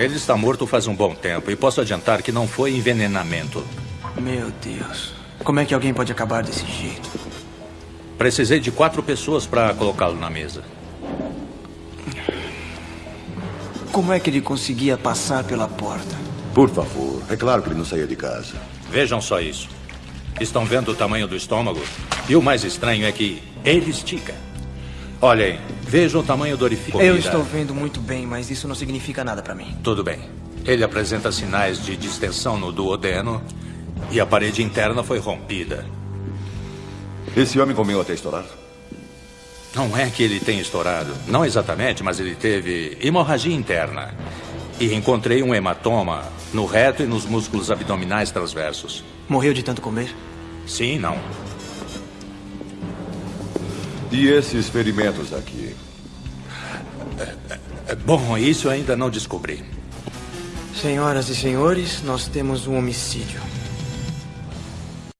Ele está morto faz um bom tempo e posso adiantar que não foi envenenamento. Meu Deus. Como é que alguém pode acabar desse jeito? Precisei de quatro pessoas para colocá-lo na mesa. Como é que ele conseguia passar pela porta? Por favor, é claro que ele não saía de casa. Vejam só isso. Estão vendo o tamanho do estômago? E o mais estranho é que ele estica. Olhem, vejam o tamanho do orifício. Eu estou vendo muito bem, mas isso não significa nada para mim. Tudo bem. Ele apresenta sinais de distensão no duodeno e a parede interna foi rompida. Esse homem comeu até estourar? Não é que ele tenha estourado. Não exatamente, mas ele teve hemorragia interna. E encontrei um hematoma no reto e nos músculos abdominais transversos. Morreu de tanto comer? Sim, não. E esses ferimentos aqui? É, Bom, isso ainda não descobri. Senhoras e senhores, nós temos um homicídio.